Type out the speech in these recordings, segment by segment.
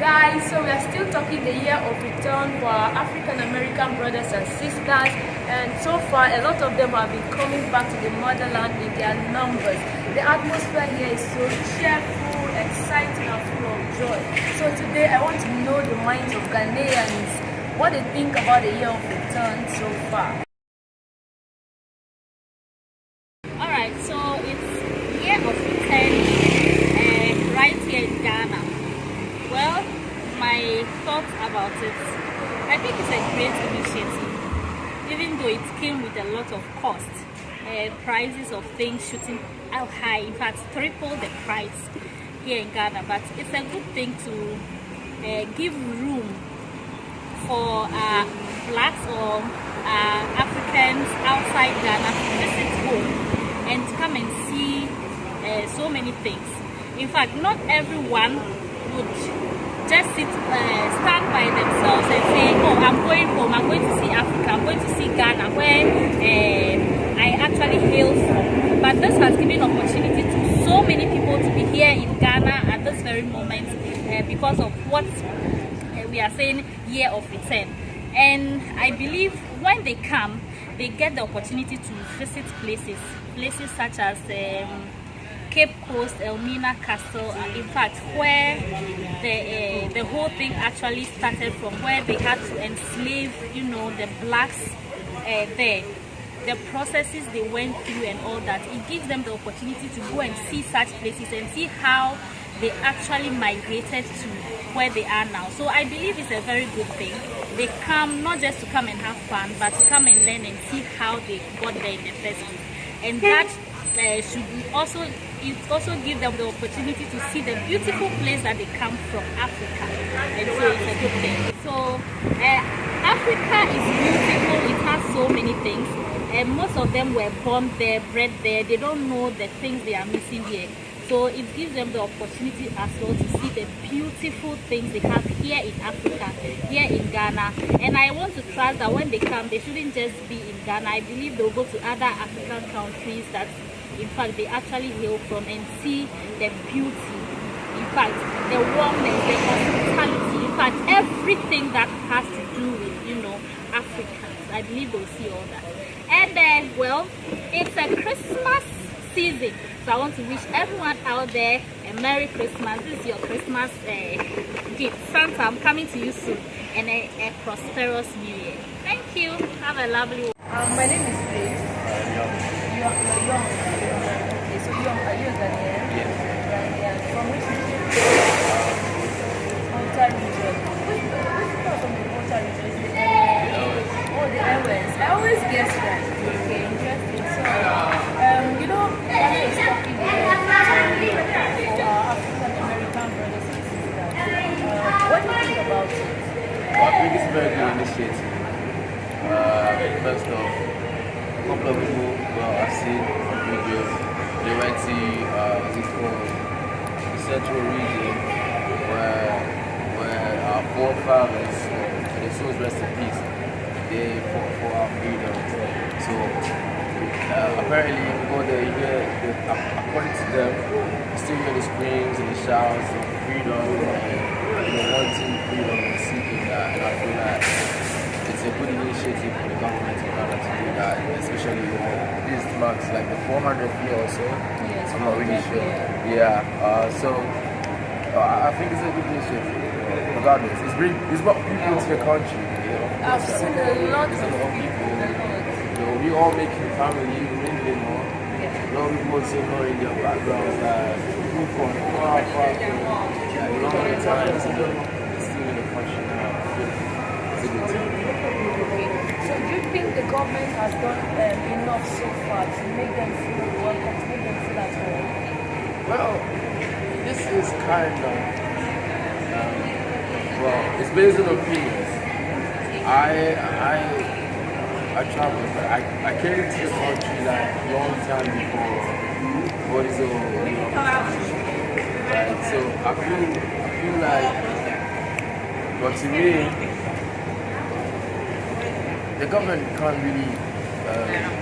guys so we are still talking the year of return for our african american brothers and sisters. And so far a lot of them have been coming back to the motherland in their numbers. The atmosphere here is so cheerful exciting and full of joy. So today i want to know the minds of ghanaians what they think about the year of return so far all right so it's year of return uh, right here in ghana well, my thoughts about it, I think it's a great initiative, even though it came with a of cost. Uh, prices of things shooting out high, in fact, triple the price here in Ghana. But it's a good thing to uh, give room for uh, blacks or uh, Africans outside Ghana to visit home and come and see uh, so many things. In fact, not everyone would just sit, uh, stand by themselves and say, oh, I'm going home, I'm going to see Africa, I'm going to see Ghana, where uh, I actually hail from. But this has given opportunity to so many people to be here in Ghana at this very moment uh, because of what we are saying year of return. And I believe when they come, they get the opportunity to visit places, places such as um, Cape Coast, Elmina Castle, uh, in fact, where the uh, the whole thing actually started from, where they had to enslave, you know, the blacks uh, there. The processes they went through and all that, it gives them the opportunity to go and see such places and see how they actually migrated to where they are now. So I believe it's a very good thing. They come not just to come and have fun, but to come and learn and see how they got there in the first place. And that uh, should also it also gives them the opportunity to see the beautiful place that they come from Africa. And so it's a good thing. So uh, Africa is beautiful. It has so many things. And most of them were born there bred there. They don't know the things they are missing here. So it gives them the opportunity as well to see the beautiful things they have here in Africa, here in Ghana. And I want to trust that when they come, they shouldn't just be Ghana. I believe they'll go to other African countries that in fact they actually hail from and see the beauty. In fact the warmness the hospitality in fact everything that has to do with you know africans. I believe they'll see all that. And then well it's a christmas season. So i want to wish everyone out there a merry christmas. This is your christmas uh, gift. Santa i'm coming to you soon. And a, a prosperous new year. Thank you. Have a lovely one um, my name is Grace. Uh, you're, you're young young, are you a? Ghanaian. From which region? Volta region. Which, which part of the Volta region is it? Oh, the airways. I always guess that. Okay, interesting. So, um, you know, Ghana is talking here for our African American brothers and sisters. Uh, what do you think about it? Well, I think it's a very good initiative. Uh, first off, a couple of people, I've seen they went to uh, what's it called? The central region where where our forefathers their souls rest in peace they fought for our freedom. So uh, apparently you go there you hear the, according to them you still hear the screams and the shouts of freedom and you know wanting freedom and seeking that and I feel like it's a good initiative for the government in order to do that especially when this marks like the 400th year or so. Yes, I'm not really sure. Yeah. Uh, so uh, I think it's a good initiative. Regardless, it's bring it's brought people into the country. You know, I've seen a lot of people. You know, we all making family, mingling more. A lot of people also knowing their backgrounds, like people from far, far, from like long time, still in the country now. It's a good thing think the government has done um, enough so far to make them feel welcome, to make them feel at home? Well, this is kind of, um, well, it's based on opinions. I, I, I traveled, I, I came to the country like a long time before what is all, you know, right? So I feel, I feel like, but to me, the government can't really um,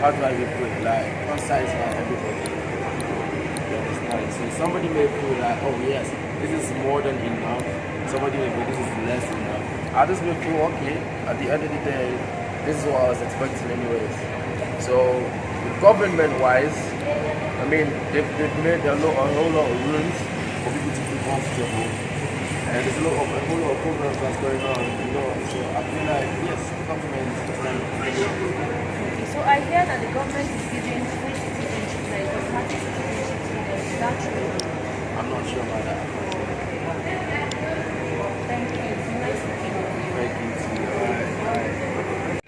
how do I put it like one size for everybody. You understand? So somebody may feel like, oh yes, this is more than enough. Somebody may feel this is less than enough. Others may feel okay. At the end of the day, this is what I was expecting anyways. So government-wise, I mean, they've, they've made a, lot, a whole lot of rooms for people to feel comfortable. And there's a lot of a whole lot of programs that's going on, you know. So I feel like yes, the government is trying to do it. Okay, so I hear that the government is giving free citizenship, like automatic citizenship to them. Is that true? I'm not sure about that. Thank you. It's nice to meet you. Thank you to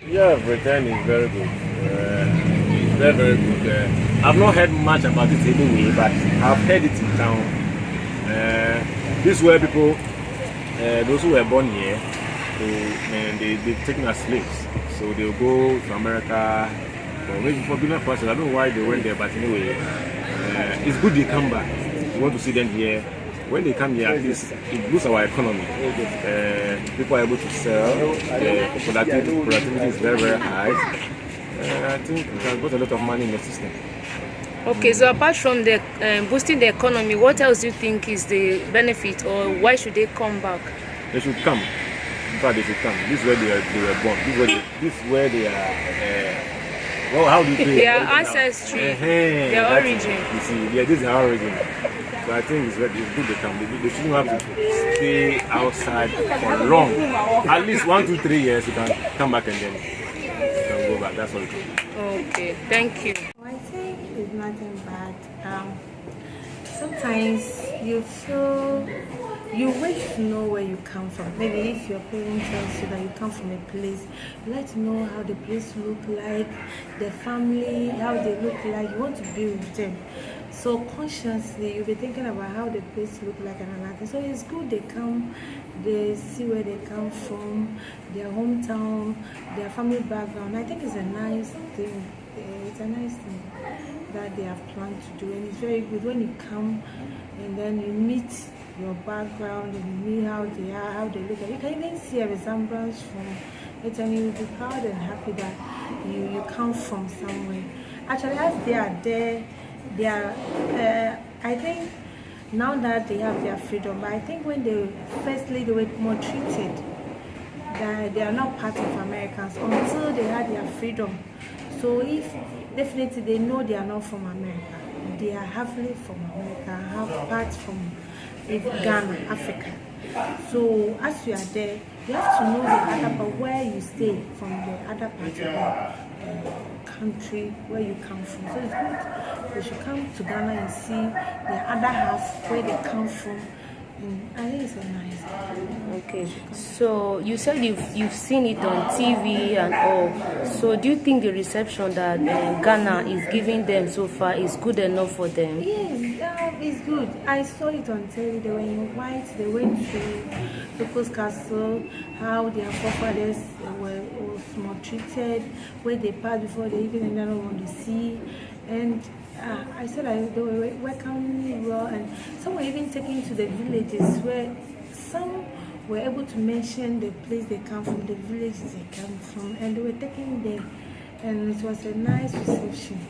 you. Yeah, Britain is very good. Uh, it's very, very good. Uh, I've not heard much about it anyway, but I've heard it in town. Uh, this is where people, uh, those who were born here, so, and they, they've taken as slaves. So they'll go to America for maybe for business purposes. I don't know why they went there, but anyway, uh, it's good they come back. We want to see them here. When they come here, at least it boosts our economy. Uh, people are able to sell. The productivity, productivity is very, very high. Uh, I think it has got a lot of money in the system. Okay, so apart from the um, boosting the economy, what else do you think is the benefit, or why should they come back? They should come. In fact, they should come. This is where they, are, they were born. This is where they, this is where they are. Uh, well, how do you say? Their ancestry, Eh-heh, their that's it. origin. You see, yeah, this is our origin. So I think it's, very, it's good they come. They, they shouldn't have to stay outside for long. At least one, two, three years, you can come back and then you can go back. That's all. it is. Okay, thank you. Nothing bad. Um, sometimes you feel you wish to know where you come from. Maybe if your parents tells you that you come from a place, you like to know how the place look like, the family, how they look like. You want to be with them. So consciously, you'll be thinking about how the place look like and all that. So it's good they come, they see where they come from, their hometown, their family background. I think it's a nice thing. It's a nice thing that they have planned to do, and it's very good when you come and then you meet your background and you meet how they are, how they look. You can even see a resemblance from it, and you'll be proud and happy that you you come from somewhere. Actually, as they are there, they are. Uh, I think now that they have their freedom, but I think when they firstly they were more treated that they are not part of Americans until they had their freedom. So if definitely they know they are not from America, they are halfly from America, half part from Ghana, Africa. So as you are there, you have to know the other part where you stay from the other part of the uh, country where you come from. So it's good. They should come to Ghana and see the other half where they come from. And I think it's a nice. Okay, so you said you've you've seen it on TV and all. So do you think the reception that uh, Ghana is giving them so far is good enough for them? Yes, um, it's good. I saw it on TV. They were in white. They went to People's Castle. How their forefathers were maltreated, where they passed before they even entered on the sea, and uh, I said I, they were welcomed me well, and some were even taken to the villages where some were able to mention the place they come from, the village they come from, and they were taken there, and it was a nice reception.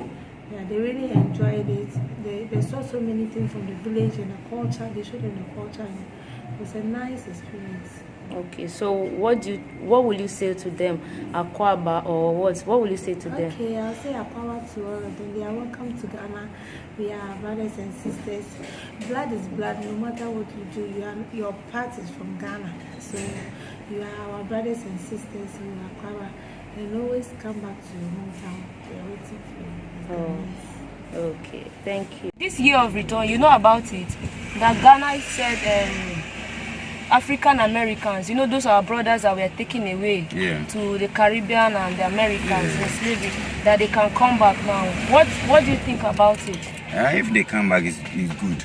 Yeah, they really enjoyed it. They, they saw so many things from the village and the culture. They showed them the culture, and it was a nice experience. Okay, so what do you, what will you say to them, Akwaba or what? What will you say to them? Okay, I'll say a power to all of them. They are welcome to Ghana. We are brothers and sisters. Blood is blood. No matter what you do, you are, your part is from Ghana. So you are our brothers and sisters. Are Kwara. And always come back to your hometown. We are waiting for you. Oh. Okay, thank you. This year of return, you know about it. That Ghana said um, African Americans, you know, those are our brothers that were taken away Yeah. to the Caribbean and the Americans in slavery, that they can come back now. What What do you think about it? Uh, if they come back, it's, it's good.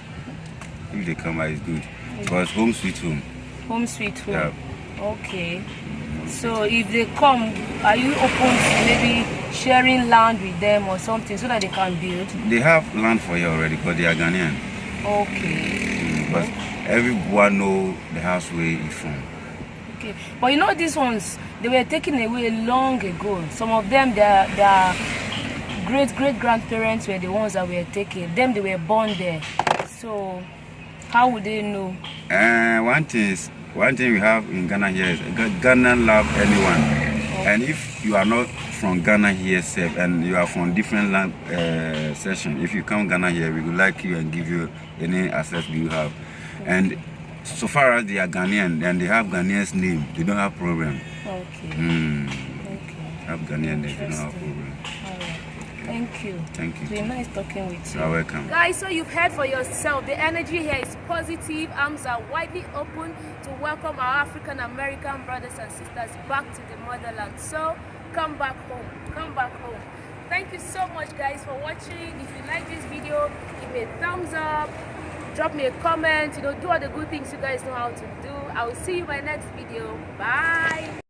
If they come back, it's good. Mm. Because home sweet home. Home sweet home. Yeah. Okay. Mm, so if they come, are you open to maybe sharing land with them or something so that they can build? They have land for you already because they are Ghanaian. Okay. Mm, but everyone know the house where he from. Okay. But you know these ones, they were taken away long ago. Some of them, their their great great grandparents were the ones that were taken. Them they were born there. So How would they know? Uh, one thing is, one thing we have in Ghana here is Ghana love anyone. And if you are not from Ghana here, safe, and you are from different land uh, session, if you come Ghana here, we will like you and give you any access you have. And so far as they are Ghanaian and they have Ghanaian's name, they don't have problem. Okay. Mm, Okay. have Ghanaian name, they don't have problem. All right. Thank you. Thank you. It's you. been nice talking with you. You are welcome. Guys, so you've heard for yourself. The energy here is positive. Arms are widely open to welcome our African American brothers and sisters back to the motherland. So come back home. Come back home. Thank you so much, guys, for watching. If you like this video, give me a thumbs up. Drop me a comment. You know, do all the good things you guys know how to do. I will see you in my next video. Bye.